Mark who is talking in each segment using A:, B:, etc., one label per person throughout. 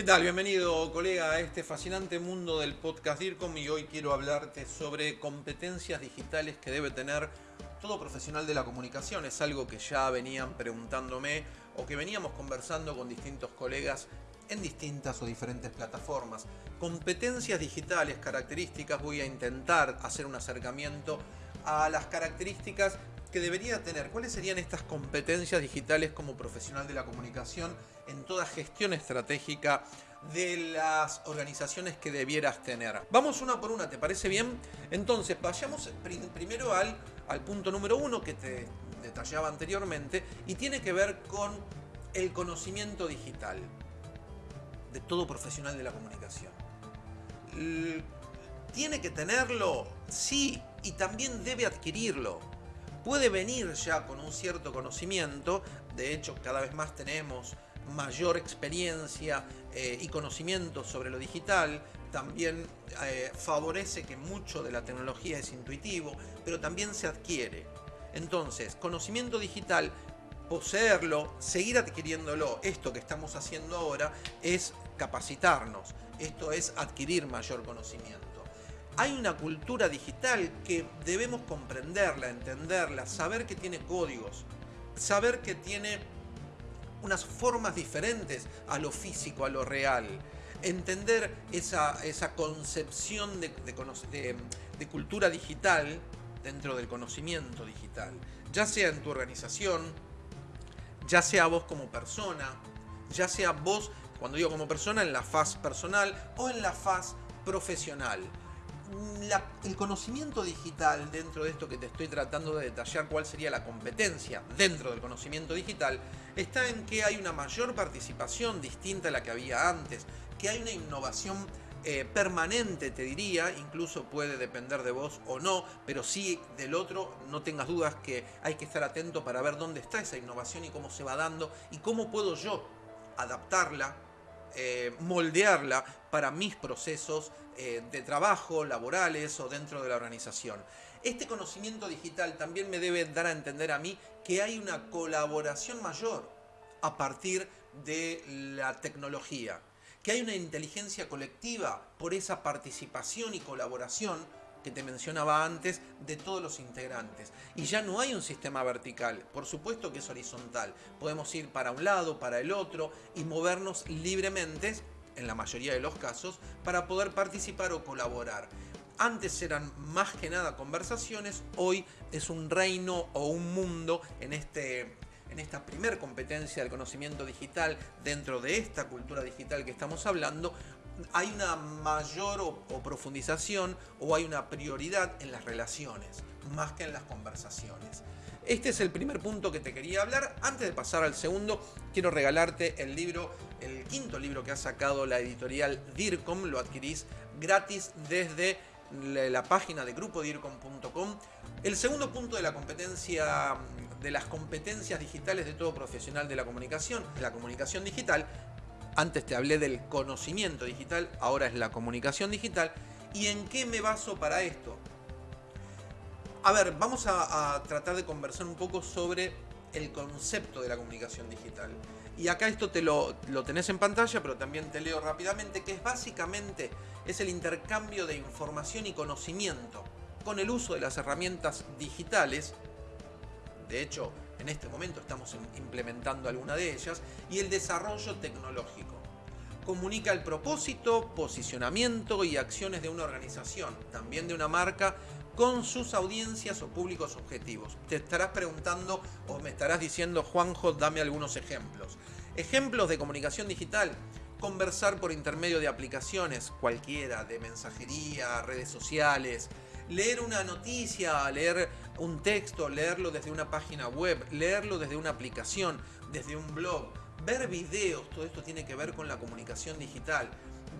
A: ¿Qué tal? Bienvenido, colega, a este fascinante mundo del podcast DIRCOM y hoy quiero hablarte sobre competencias digitales que debe tener todo profesional de la comunicación. Es algo que ya venían preguntándome o que veníamos conversando con distintos colegas en distintas o diferentes plataformas. Competencias digitales, características, voy a intentar hacer un acercamiento a las características que debería tener? ¿Cuáles serían estas competencias digitales como profesional de la comunicación en toda gestión estratégica de las organizaciones que debieras tener? Vamos una por una, ¿te parece bien? Entonces, vayamos primero al, al punto número uno que te detallaba anteriormente y tiene que ver con el conocimiento digital de todo profesional de la comunicación. ¿Tiene que tenerlo? Sí, y también debe adquirirlo puede venir ya con un cierto conocimiento, de hecho cada vez más tenemos mayor experiencia eh, y conocimiento sobre lo digital, también eh, favorece que mucho de la tecnología es intuitivo, pero también se adquiere. Entonces, conocimiento digital, poseerlo, seguir adquiriéndolo, esto que estamos haciendo ahora es capacitarnos, esto es adquirir mayor conocimiento hay una cultura digital que debemos comprenderla, entenderla, saber que tiene códigos, saber que tiene unas formas diferentes a lo físico, a lo real. Entender esa, concepción de, de cultura digital dentro del conocimiento digital, ya sea en tu organización, ya sea vos como persona, ya sea vos, cuando digo como persona, en la faz personal o en la faz profesional el conocimiento digital, dentro de esto que te estoy tratando de detallar cuál sería la competencia dentro del conocimiento digital, está en que hay una mayor participación distinta a la que había antes, que hay una innovación eh, permanente, te diría, incluso puede depender de vos o no, pero sí del otro, no tengas dudas que hay que estar atento para ver dónde está esa innovación y cómo se va dando y cómo puedo yo adaptarla eh, moldearla para mis procesos eh, de trabajo, laborales o dentro de la organización. Este conocimiento digital también me debe dar a entender a mí que hay una colaboración mayor a partir de la tecnología, que hay una inteligencia colectiva por esa participación y colaboración que te mencionaba antes de todos los integrantes. Y ya no hay un sistema vertical, por supuesto que es horizontal. Podemos ir para un lado, para el otro y movernos libremente, en la mayoría de los casos, para poder participar o colaborar. Antes eran más que nada conversaciones, hoy es un reino o un mundo en este en esta primer competencia del conocimiento digital dentro de esta cultura digital que estamos hablando, hay una mayor o, profundización o hay una prioridad en las relaciones, más que en las conversaciones. Este es el primer punto que te quería hablar. Antes de pasar al segundo, quiero regalarte el libro, el quinto libro que ha sacado la editorial DIRCOM. Lo adquirís gratis desde la página de grupodircom.com. El segundo punto de la competencia de las competencias digitales de todo profesional de la comunicación, la comunicación digital, antes te hablé del conocimiento digital, ahora es la comunicación digital. ¿Y en qué me baso para esto? A ver, vamos a, tratar de conversar un poco sobre el concepto de la comunicación digital. Y acá esto te lo, lo, tenés en pantalla, pero también te leo rápidamente, que es básicamente es el intercambio de información y conocimiento con el uso de las herramientas digitales. De hecho, en este momento estamos implementando alguna de ellas, y el desarrollo tecnológico. Comunica el propósito, posicionamiento y acciones de una organización, también de una marca, con sus audiencias o públicos objetivos. Te estarás preguntando o me estarás diciendo, Juanjo, dame algunos ejemplos. Ejemplos de comunicación digital. Conversar por intermedio de aplicaciones, cualquiera, de mensajería, redes sociales, leer una noticia, leer un texto, leerlo desde una página web, leerlo desde una aplicación, desde un blog, ver videos, todo esto tiene que ver con la comunicación digital,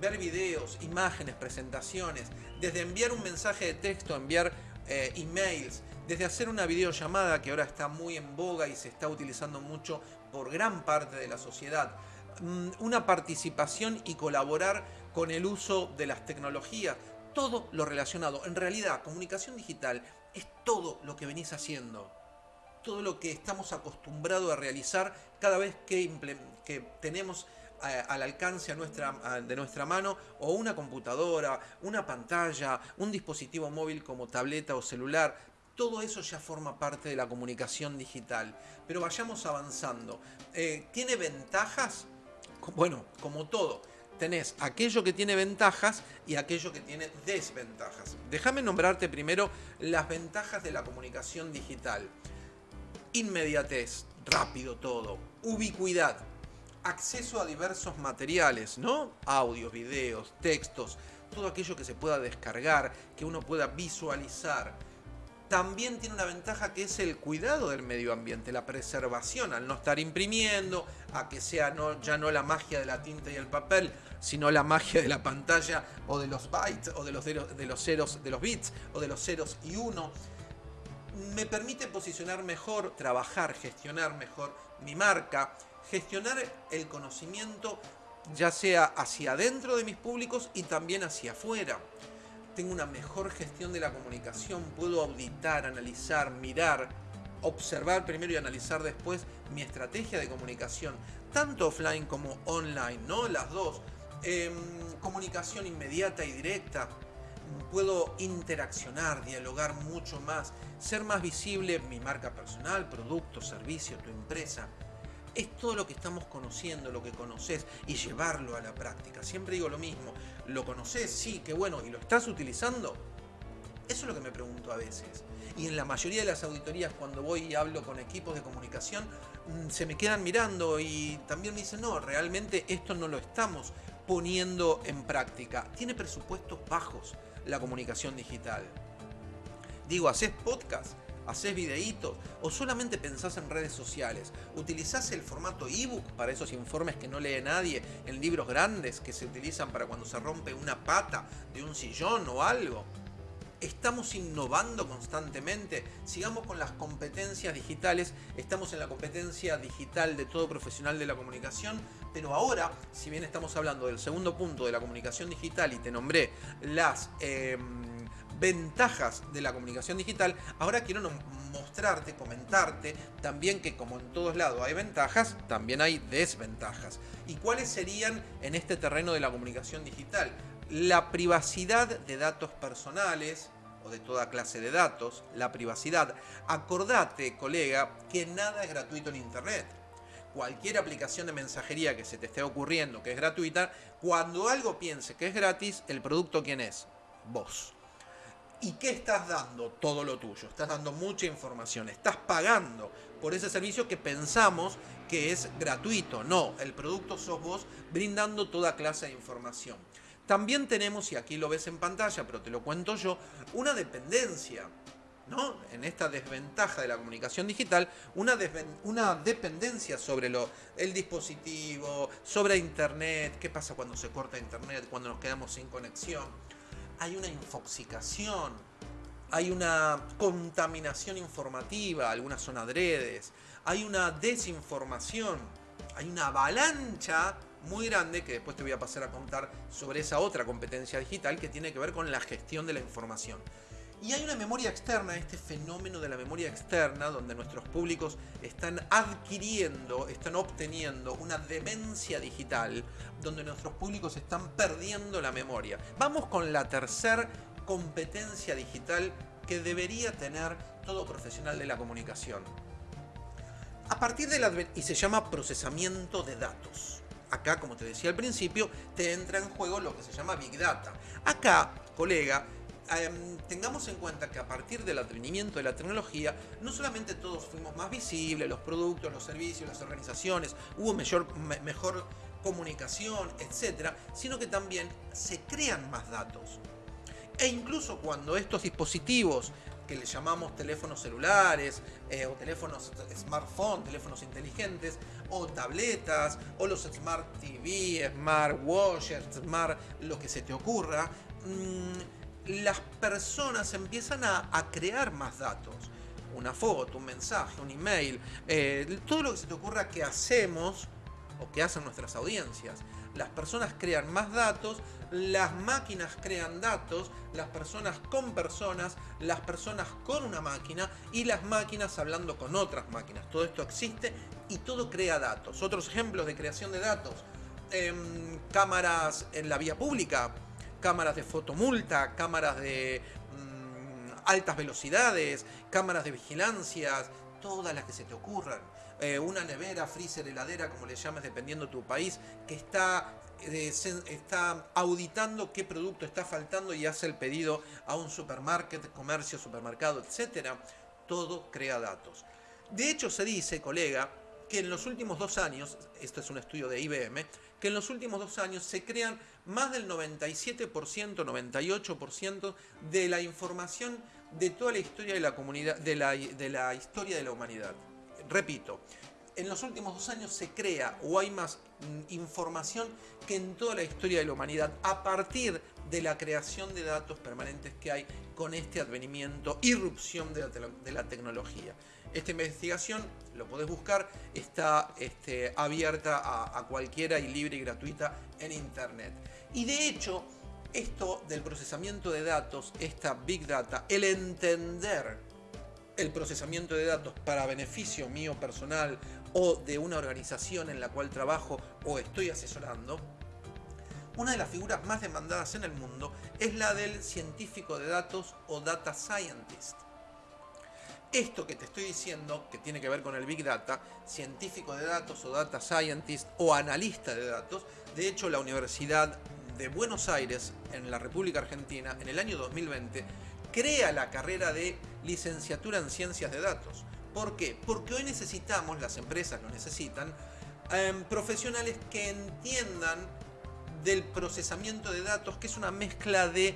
A: ver videos, imágenes, presentaciones, desde enviar un mensaje de texto, enviar eh, emails, desde hacer una videollamada que ahora está muy en boga y se está utilizando mucho por gran parte de la sociedad, mm, una participación y colaborar con el uso de las tecnologías, todo lo relacionado. En realidad, comunicación digital es todo lo que venís haciendo. Todo lo que estamos acostumbrados a realizar cada vez que, tenemos al alcance a nuestra, de nuestra mano o una computadora, una pantalla, un dispositivo móvil como tableta o celular. Todo eso ya forma parte de la comunicación digital. Pero vayamos avanzando. Eh, ¿Tiene ventajas? Bueno, como todo, tenés aquello que tiene ventajas y aquello que tiene desventajas. Déjame nombrarte primero las ventajas de la comunicación digital. Inmediatez, rápido todo, ubicuidad, acceso a diversos materiales, ¿no? Audios, videos, textos, todo aquello que se pueda descargar, que uno pueda visualizar. También tiene una ventaja que es el cuidado del medio ambiente, la preservación, al no estar imprimiendo, a que sea no, ya no la magia de la tinta y el papel, sino la magia de la pantalla o de los bytes o de los, de los ceros, de los bits o de los ceros y uno. Me permite posicionar mejor, trabajar, gestionar mejor mi marca, gestionar el conocimiento ya sea hacia adentro de mis públicos y también hacia afuera. Tengo una mejor gestión de la comunicación, puedo auditar, analizar, mirar, observar primero y analizar después mi estrategia de comunicación, tanto offline como online, ¿no? Las dos. Em, comunicación inmediata y directa. Puedo interaccionar, dialogar mucho más, ser más visible mi marca personal, producto, servicio, tu empresa es todo lo que estamos conociendo, lo que conoces y llevarlo a la práctica. Siempre digo lo mismo, ¿lo conoces? Sí, qué bueno, ¿y lo estás utilizando? Eso es lo que me pregunto a veces. Y en la mayoría de las auditorías cuando voy y hablo con equipos de comunicación, mm, se me quedan mirando y también me dicen, no, realmente esto no lo estamos poniendo en práctica. Tiene presupuestos bajos la comunicación digital. Digo, haces podcast, ¿Haces videitos? ¿O solamente pensás en redes sociales? ¿Utilizás el formato ebook para esos informes que no lee nadie? En libros grandes que se utilizan para cuando se rompe una pata de un sillón o algo. Estamos innovando constantemente. Sigamos con las competencias digitales. Estamos en la competencia digital de todo profesional de la comunicación. Pero ahora, si bien estamos hablando del segundo punto de la comunicación digital y te nombré las... Em, ventajas de la comunicación digital, ahora quiero mostrarte, comentarte también que como en todos lados hay ventajas, también hay desventajas. ¿Y cuáles serían en este terreno de la comunicación digital? La privacidad de datos personales, o de toda clase de datos, la privacidad. Acordate, colega, que nada es gratuito en Internet. Cualquier aplicación de mensajería que se te esté ocurriendo que es gratuita, cuando algo piense que es gratis, el producto quién es? Vos. ¿Y qué estás dando? Todo lo tuyo. Estás dando mucha información. Estás pagando por ese servicio que pensamos que es gratuito. No, el producto sos vos brindando toda clase de información. También tenemos, y aquí lo ves en pantalla, pero te lo cuento yo, una dependencia. ¿no? En esta desventaja de la comunicación digital, una, una dependencia sobre lo, el dispositivo, sobre Internet, qué pasa cuando se corta Internet, cuando nos quedamos sin conexión hay una infoxicación, hay una contaminación informativa, algunas son adredes, hay una desinformación, hay una avalancha muy grande que después te voy a pasar a contar sobre esa otra competencia digital que tiene que ver con la gestión de la información. Y hay una memoria externa, este fenómeno de la memoria externa, donde nuestros públicos están adquiriendo, están obteniendo una demencia digital, donde nuestros públicos están perdiendo la memoria. Vamos con la tercera competencia digital que debería tener todo profesional de la comunicación. A partir de la... y se llama procesamiento de datos. Acá, como te decía al principio, te entra en juego lo que se llama Big Data. Acá, colega, Em, tengamos en cuenta que a partir del advenimiento de la tecnología, no solamente todos fuimos más visibles, los productos, los servicios, las organizaciones, hubo mejor, mejor comunicación, etcétera, sino que también se crean más datos. E incluso cuando estos dispositivos que le llamamos teléfonos celulares eh, o teléfonos smartphone, teléfonos inteligentes o tabletas o los smart TV, smart washers, smart lo que se te ocurra, mmm, las personas empiezan a, crear más datos. Una foto, un mensaje, un email, eh, todo lo que se te ocurra que hacemos o que hacen nuestras audiencias. Las personas crean más datos, las máquinas crean datos, las personas con personas, las personas con una máquina y las máquinas hablando con otras máquinas. Todo esto existe y todo crea datos. Otros ejemplos de creación de datos, em, cámaras en la vía pública, cámaras de fotomulta, cámaras de mm, altas velocidades, cámaras de vigilancia, todas las que se te ocurran. Eh, una nevera, freezer, heladera, como le llames dependiendo de tu país, que está, está auditando qué producto está faltando y hace el pedido a un supermarket, comercio, supermercado, etc. Todo crea datos. De hecho, se dice, colega, que en los últimos dos años, esto es un estudio de IBM, que en los últimos dos años se crean más del 97%, 98% de la información de toda la historia de la comunidad, de la, de la historia de la humanidad. Repito, en los últimos dos años se crea o hay más mm, información que en toda la historia de la humanidad a partir de la creación de datos permanentes que hay con este advenimiento, irrupción de la, tecnología. Esta investigación, lo podés buscar, está este, abierta a cualquiera y libre y gratuita en Internet. Y de hecho, esto del procesamiento de datos, esta Big Data, el entender el procesamiento de datos para beneficio mío personal o de una organización en la cual trabajo o estoy asesorando, una de las figuras más demandadas en el mundo es la del científico de datos o data scientist. Esto que te estoy diciendo, que tiene que ver con el Big Data, científico de datos o data scientist o analista de datos, de hecho la Universidad de Buenos Aires, en la República Argentina, en el año 2020, crea la carrera de licenciatura en ciencias de datos. ¿Por qué? Porque hoy necesitamos, las empresas lo necesitan, em, profesionales que entiendan del procesamiento de datos, que es una mezcla de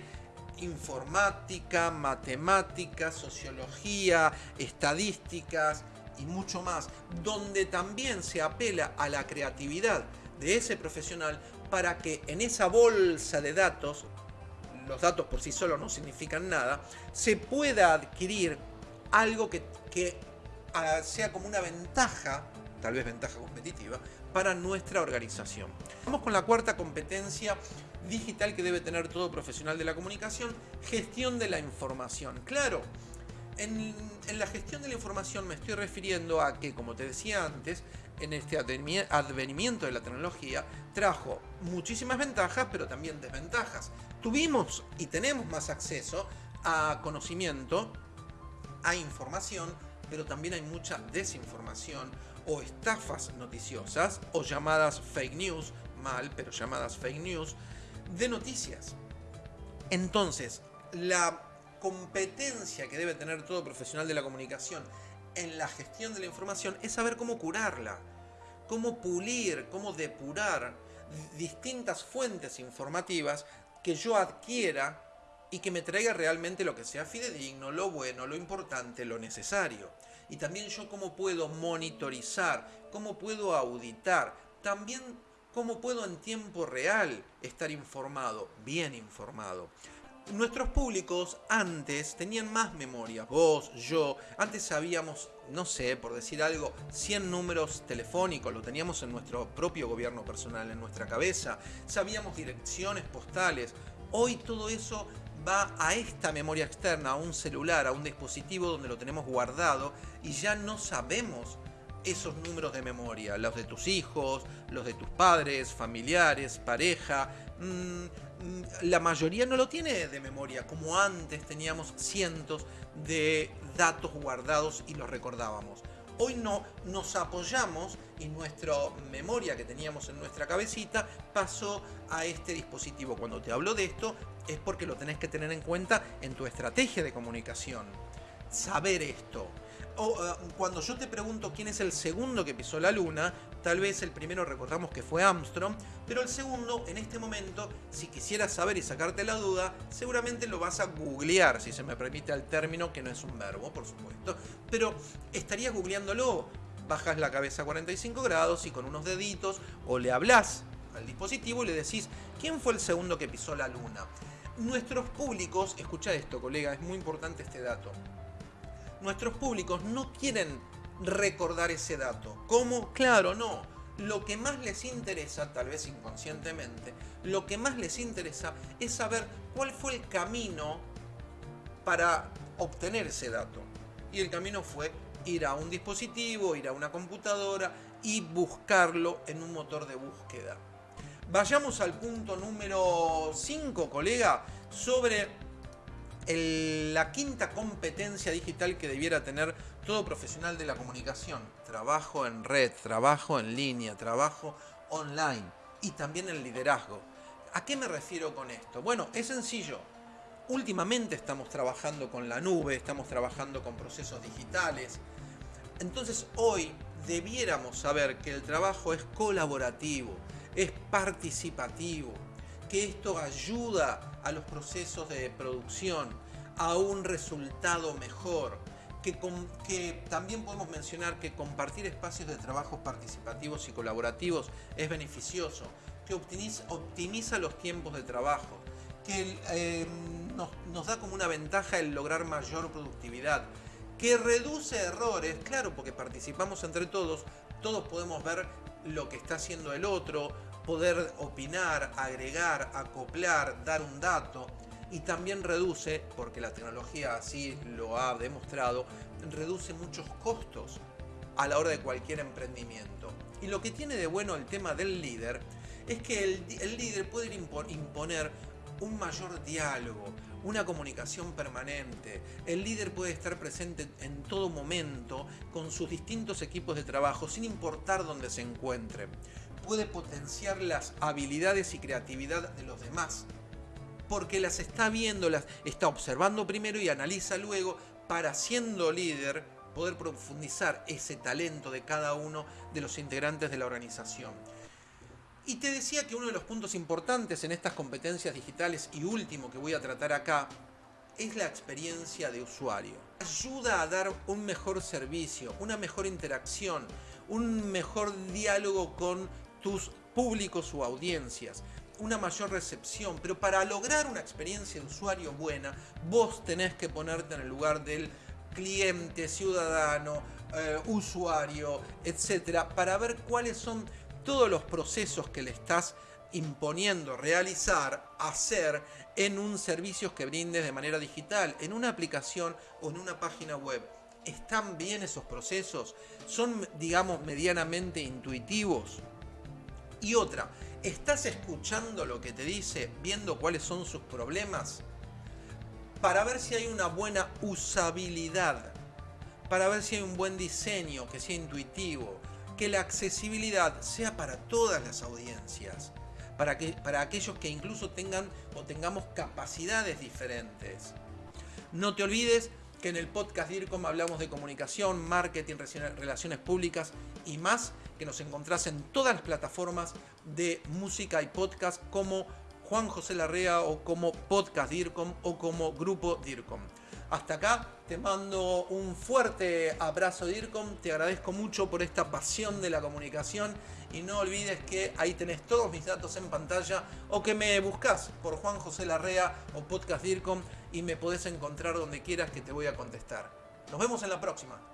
A: informática, matemáticas, sociología, estadísticas y mucho más, donde también se apela a la creatividad de ese profesional para que en esa bolsa de datos los datos por sí solos no significan nada, se pueda adquirir algo que, que ah, sea como una ventaja, tal vez ventaja competitiva, para nuestra organización. Vamos con la cuarta competencia digital que debe tener todo profesional de la comunicación, gestión de la información. Claro, en, en, la gestión de la información me estoy refiriendo a que, como te decía antes, en este advenimiento de la tecnología trajo muchísimas ventajas, pero también desventajas. Tuvimos y tenemos más acceso a conocimiento, a información, pero también hay mucha desinformación o estafas noticiosas o llamadas fake news, mal, pero llamadas fake news, de noticias. Entonces, la competencia que debe tener todo profesional de la comunicación en la gestión de la información es saber cómo curarla, cómo pulir, cómo depurar distintas fuentes informativas que yo adquiera y que me traiga realmente lo que sea fidedigno, lo bueno, lo importante, lo necesario. Y también yo cómo puedo monitorizar, cómo puedo auditar, también cómo puedo en tiempo real estar informado, bien informado nuestros públicos antes tenían más memoria. Vos, yo, antes sabíamos, no sé, por decir algo, 100 números telefónicos, lo teníamos en nuestro propio gobierno personal, en nuestra cabeza. Sabíamos direcciones postales. Hoy todo eso va a esta memoria externa, a un celular, a un dispositivo donde lo tenemos guardado y ya no sabemos esos números de memoria, los de tus hijos, los de tus padres, familiares, pareja. Mm, la mayoría no lo tiene de memoria, como antes teníamos cientos de datos guardados y los recordábamos. Hoy no nos apoyamos y nuestra memoria que teníamos en nuestra cabecita pasó a este dispositivo. Cuando te hablo de esto es porque lo tenés que tener en cuenta en tu estrategia de comunicación. Saber esto, uh, cuando yo te pregunto quién es el segundo que pisó la luna, tal vez el primero recordamos que fue Armstrong, pero el segundo, en este momento, si quisieras saber y sacarte la duda, seguramente lo vas a googlear, si se me permite el término, que no es un verbo, por supuesto, pero estarías googleándolo, bajas la cabeza a 45 grados y con unos deditos, o le hablas al dispositivo y le decís, ¿quién fue el segundo que pisó la luna? Nuestros públicos, escucha esto colega, es muy importante este dato, nuestros públicos no quieren recordar ese dato. ¿Cómo? Claro, no. Lo que más les interesa, tal vez inconscientemente, lo que más les interesa es saber cuál fue el camino para obtener ese dato. Y el camino fue ir a un dispositivo, ir a una computadora y buscarlo en un motor de búsqueda. Vayamos al punto número 5, colega, sobre la quinta competencia digital que debiera tener todo profesional de la comunicación. Trabajo en red, trabajo en línea, trabajo online y también el liderazgo. ¿A qué me refiero con esto? Bueno, es sencillo. Últimamente estamos trabajando con la nube, estamos trabajando con procesos digitales. Entonces hoy debiéramos saber que el trabajo es colaborativo, es participativo, que esto ayuda a los procesos de producción a un resultado mejor, que, también podemos mencionar que compartir espacios de trabajo participativos y colaborativos es beneficioso, que optimiza, los tiempos de trabajo, que nos, nos da como una ventaja el lograr mayor productividad, que reduce errores, claro, porque participamos entre todos, todos podemos ver lo que está haciendo el otro, poder opinar, agregar, acoplar, dar un dato y también reduce, porque la tecnología así lo ha demostrado, reduce muchos costos a la hora de cualquier emprendimiento. Y lo que tiene de bueno el tema del líder es que el, el líder puede imponer un mayor diálogo, una comunicación permanente. El líder puede estar presente en todo momento con sus distintos equipos de trabajo, sin importar dónde se encuentre. Puede potenciar las habilidades y creatividad de los demás, porque las está viendo, las está observando primero y analiza luego para siendo líder poder profundizar ese talento de cada uno de los integrantes de la organización. Y te decía que uno de los puntos importantes en estas competencias digitales y último que voy a tratar acá es la experiencia de usuario. Ayuda a dar un mejor servicio, una mejor interacción, un mejor diálogo con tus públicos o audiencias, una mayor recepción. Pero para lograr una experiencia de usuario buena, vos tenés que ponerte en el lugar del cliente, ciudadano, eh, usuario, etcétera, para ver cuáles son todos los procesos que le estás imponiendo realizar, hacer en un servicio que brindes de manera digital, en una aplicación o en una página web. ¿Están bien esos procesos? ¿Son, digamos, medianamente intuitivos? Y otra, ¿estás escuchando lo que te dice, viendo cuáles son sus problemas? Para ver si hay una buena usabilidad, para ver si hay un buen diseño, que sea intuitivo, que la accesibilidad sea para todas las audiencias, para, que, para aquellos que incluso tengan o tengamos capacidades diferentes. No te olvides que en el podcast DIRCOM hablamos de comunicación, marketing, relaciones públicas y más, que nos encontrás en todas las plataformas de música y podcast como Juan José Larrea o como Podcast DIRCOM o como Grupo DIRCOM. Hasta acá te mando un fuerte abrazo DIRCOM, te agradezco mucho por esta pasión de la comunicación y no olvides que ahí tenés todos mis datos en pantalla o que me buscas por Juan José Larrea o Podcast DIRCOM y me podés encontrar donde quieras que te voy a contestar. Nos vemos en la próxima.